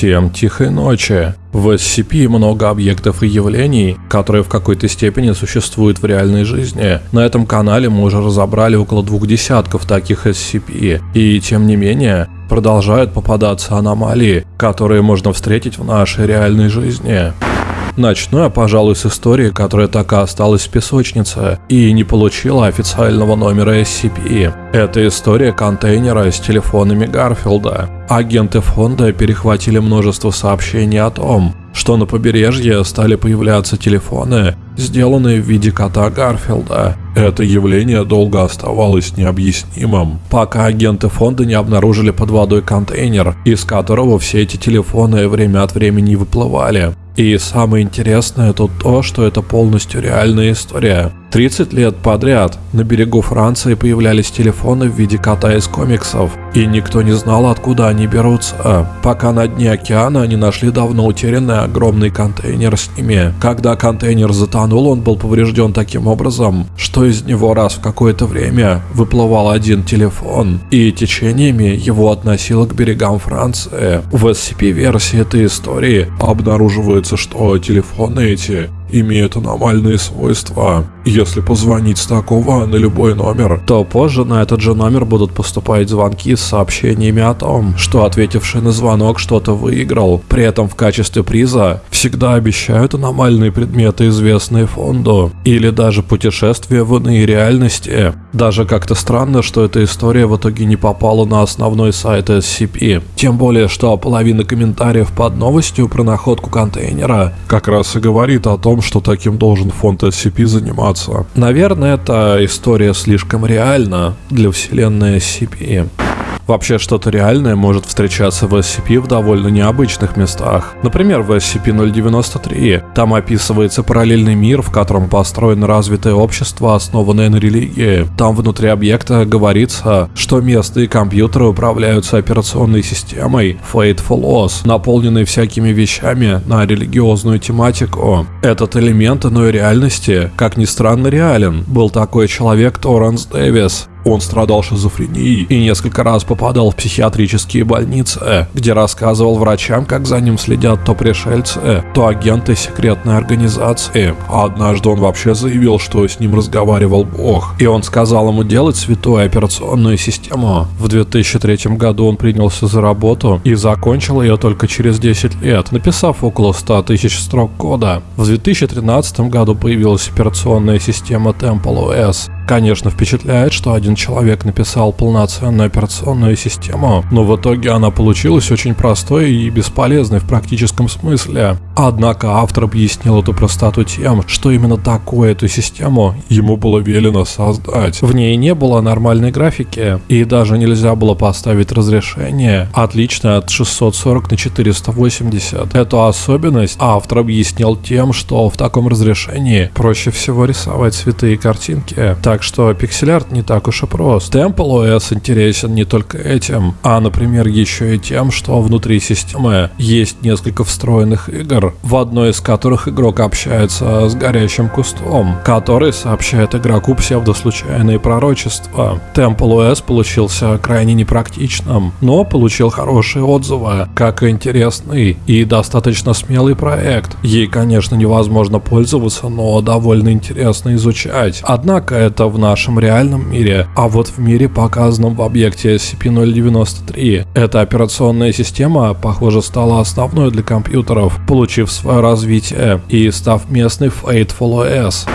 Всем тихой ночи. В SCP много объектов и явлений, которые в какой-то степени существуют в реальной жизни. На этом канале мы уже разобрали около двух десятков таких SCP, и тем не менее продолжают попадаться аномалии, которые можно встретить в нашей реальной жизни. Начну я, пожалуй, с истории, которая так и осталась в песочнице и не получила официального номера SCP. Это история контейнера с телефонами Гарфилда. Агенты фонда перехватили множество сообщений о том, что на побережье стали появляться телефоны, сделанные в виде кота Гарфилда. Это явление долго оставалось необъяснимым, пока агенты фонда не обнаружили под водой контейнер, из которого все эти телефоны время от времени выплывали. И самое интересное тут то, что это полностью реальная история. 30 лет подряд на берегу Франции появлялись телефоны в виде кота из комиксов, и никто не знал, откуда они берутся, пока на дне океана они нашли давно утерянный огромный контейнер с ними. Когда контейнер затонул, он был поврежден таким образом, что из него раз в какое-то время выплывал один телефон, и течениями его относило к берегам Франции. В SCP-версии этой истории обнаруживается, что телефоны эти имеют аномальные свойства. Если позвонить с такого на любой номер, то позже на этот же номер будут поступать звонки с сообщениями о том, что ответивший на звонок что-то выиграл. При этом в качестве приза всегда обещают аномальные предметы, известные фонду, или даже путешествия в иные реальности. Даже как-то странно, что эта история в итоге не попала на основной сайт SCP. Тем более, что половина комментариев под новостью про находку контейнера как раз и говорит о том, что таким должен фонд SCP заниматься. Наверное, эта история слишком реальна для вселенной SCP. Вообще что-то реальное может встречаться в SCP в довольно необычных местах. Например, в SCP-093. Там описывается параллельный мир, в котором построено развитое общество, основанное на религии. Там внутри объекта говорится, что местные компьютеры управляются операционной системой Fateful OS, наполненной всякими вещами на религиозную тематику. Этот элемент иной реальности, как ни странно, реален. Был такой человек Торренс Дэвис, он страдал шизофренией и несколько раз попадал в психиатрические больницы, где рассказывал врачам, как за ним следят то пришельцы, то агенты секретной организации. Однажды он вообще заявил, что с ним разговаривал Бог, и он сказал ему делать святую операционную систему. В 2003 году он принялся за работу и закончил ее только через 10 лет, написав около 100 тысяч строк кода. В 2013 году появилась операционная система Temple OS, Конечно, впечатляет, что один человек написал полноценную операционную систему, но в итоге она получилась очень простой и бесполезной в практическом смысле. Однако автор объяснил эту простоту тем, что именно такую эту систему ему было велено создать. В ней не было нормальной графики, и даже нельзя было поставить разрешение, отличное от 640 на 480. Эту особенность автор объяснил тем, что в таком разрешении проще всего рисовать цветы и картинки, так что пиксель-арт не так уж и прост. Temple OS интересен не только этим, а, например, еще и тем, что внутри системы есть несколько встроенных игр, в одной из которых игрок общается с горящим кустом, который сообщает игроку псевдослучайные пророчества. Temple OS получился крайне непрактичным, но получил хорошие отзывы, как и интересный и достаточно смелый проект. Ей, конечно, невозможно пользоваться, но довольно интересно изучать. Однако это в нашем реальном мире, а вот в мире, показанном в объекте SCP-093. Эта операционная система, похоже, стала основной для компьютеров, получив свое развитие и став местной Fateful OS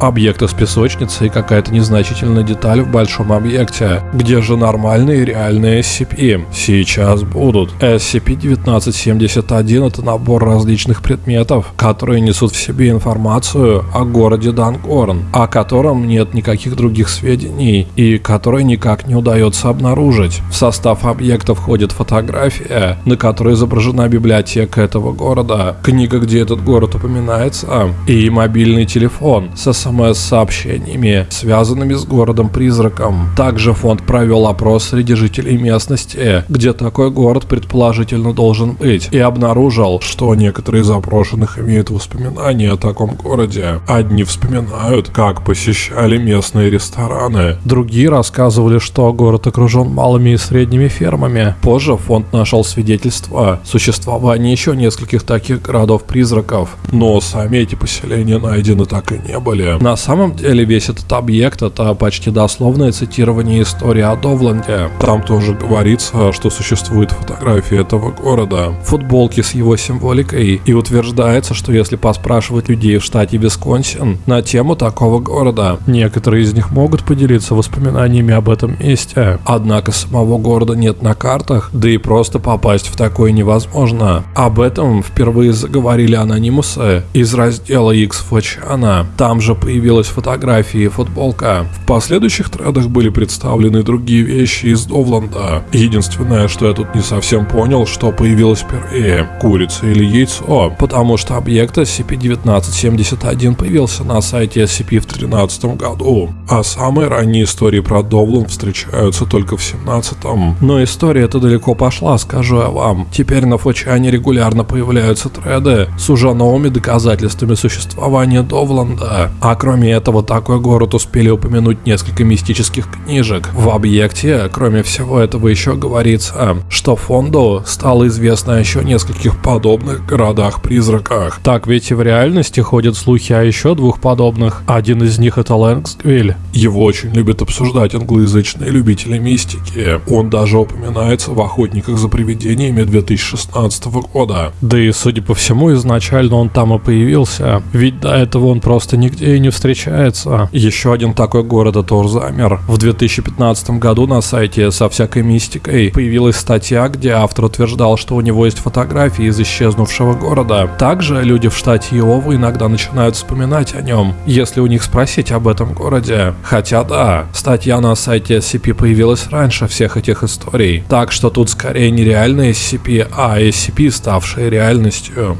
объект из песочницы и какая-то незначительная деталь в большом объекте. Где же нормальные реальные SCP? Сейчас будут. SCP-1971 это набор различных предметов, которые несут в себе информацию о городе Дангорн, о котором нет никаких других сведений и который никак не удается обнаружить. В состав объекта входит фотография, на которой изображена библиотека этого города, книга, где этот город упоминается, и мобильный телефон со СМС-сообщениями, связанными с городом-призраком. Также фонд провел опрос среди жителей местности, где такой город предположительно должен быть, и обнаружил, что некоторые из опрошенных имеют воспоминания о таком городе. Одни вспоминают, как посещали местные рестораны, другие рассказывали, что город окружен малыми и средними фермами. Позже фонд нашел свидетельства существования еще нескольких таких городов-призраков, но сами эти поселения найдены так и не были. На самом деле весь этот объект это почти дословное цитирование истории о Довланде. Там тоже говорится, что существует фотографии этого города, футболки с его символикой, и утверждается, что если поспрашивать людей в штате Висконсин на тему такого города, некоторые из них могут поделиться воспоминаниями об этом месте. Однако самого города нет на картах, да и просто попасть в такое невозможно. Об этом впервые заговорили анонимусы из раздела X Флачана. Там же появилась фотография и футболка. В последующих тредах были представлены другие вещи из Довланда. Единственное, что я тут не совсем понял, что появилось впервые, курица или яйцо, потому что объект SCP-1971 появился на сайте SCP в 2013 году, а самые ранние истории про Довланд встречаются только в 17-м. Но история эта далеко пошла, скажу я вам. Теперь на Фочане регулярно появляются треды с уже новыми доказательствами существования Довланда. А кроме этого, такой город успели упомянуть несколько мистических книжек. В объекте, кроме всего этого, еще говорится, что фонду стало известно еще нескольких подобных городах-призраках. Так ведь и в реальности ходят слухи о еще двух подобных. Один из них это Лэнгсквиль. Его очень любят обсуждать англоязычные любители мистики. Он даже упоминается в «Охотниках за привидениями» 2016 года. Да и, судя по всему, изначально он там и появился. Ведь до этого он просто нигде и не встречается. Еще один такой город это Урзамер. В 2015 году на сайте со всякой мистикой появилась статья, где автор утверждал, что у него есть фотографии из исчезнувшего города. Также люди в штате Иова иногда начинают вспоминать о нем, если у них спросить об этом городе. Хотя да, статья на сайте SCP появилась раньше всех этих историй. Так что тут скорее не реальные SCP, а SCP, ставшие реальностью.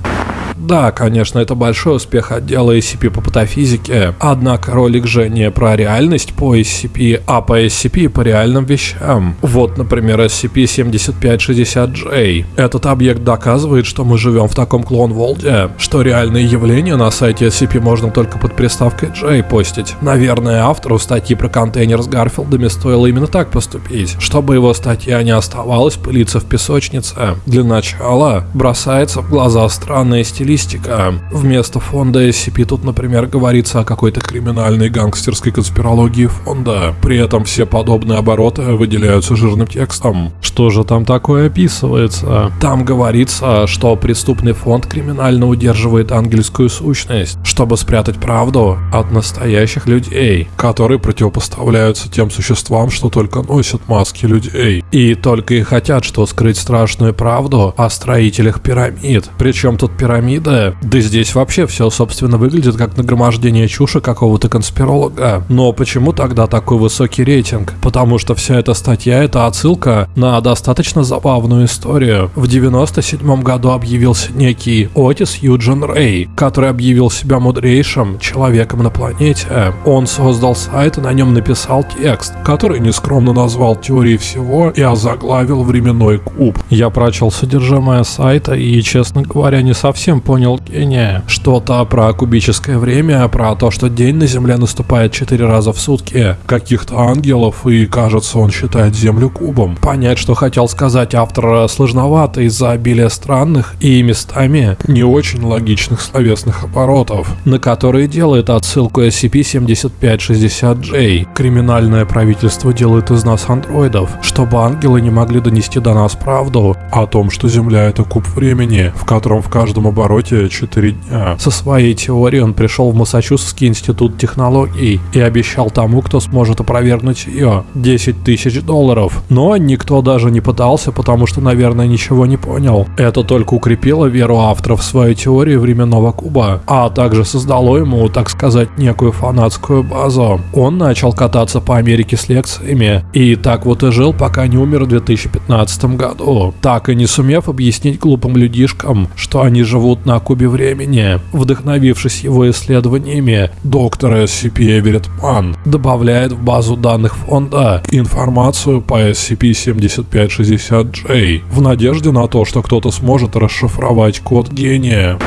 Да, конечно, это большой успех отдела SCP по патофизике, однако ролик же не про реальность по SCP, а по SCP по реальным вещам. Вот, например, SCP-7560J. Этот объект доказывает, что мы живем в таком клон-волде, что реальные явления на сайте SCP можно только под приставкой J постить. Наверное, автору статьи про контейнер с Гарфилдами стоило именно так поступить, чтобы его статья не оставалась пылиться в песочнице. Для начала бросается в глаза странная стилистика стилистика. Вместо фонда SCP тут, например, говорится о какой-то криминальной гангстерской конспирологии фонда. При этом все подобные обороты выделяются жирным текстом. Что же там такое описывается? Там говорится, что преступный фонд криминально удерживает ангельскую сущность, чтобы спрятать правду от настоящих людей, которые противопоставляются тем существам, что только носят маски людей. И только и хотят, что скрыть страшную правду о строителях пирамид. Причем тут пирамид пирамида. Да здесь вообще все, собственно, выглядит как нагромождение чуши какого-то конспиролога. Но почему тогда такой высокий рейтинг? Потому что вся эта статья — это отсылка на достаточно забавную историю. В 97 году объявился некий Отис Юджин Рэй, который объявил себя мудрейшим человеком на планете. Он создал сайт и на нем написал текст, который нескромно назвал теорией всего и озаглавил временной куб. Я прочел содержимое сайта и, честно говоря, не совсем понял гения. Что-то про кубическое время, про то, что день на Земле наступает четыре раза в сутки, каких-то ангелов, и кажется, он считает Землю кубом. Понять, что хотел сказать автор, сложновато из-за обилия странных и местами не очень логичных словесных оборотов, на которые делает отсылку SCP-7560J. Криминальное правительство делает из нас андроидов, чтобы ангелы не могли донести до нас правду о том, что Земля это куб времени, в котором в каждом обороте обороте 4 дня. Со своей теорией он пришел в Массачусетский институт технологий и обещал тому, кто сможет опровергнуть ее, 10 тысяч долларов. Но никто даже не пытался, потому что, наверное, ничего не понял. Это только укрепило веру авторов в свою теорию временного куба, а также создало ему, так сказать, некую фанатскую базу. Он начал кататься по Америке с лекциями, и так вот и жил, пока не умер в 2015 году, так и не сумев объяснить глупым людишкам, что они живут минут на кубе времени. Вдохновившись его исследованиями, доктор SCP Эверетт Ман добавляет в базу данных фонда информацию по SCP-7560J в надежде на то, что кто-то сможет расшифровать код гения.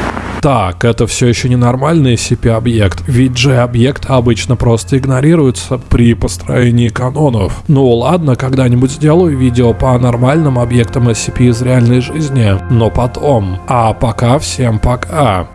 Так, это все еще не нормальный SCP-объект, ведь же объект обычно просто игнорируется при построении канонов. Ну ладно, когда-нибудь сделаю видео по нормальным объектам SCP из реальной жизни, но потом. А пока всем пока.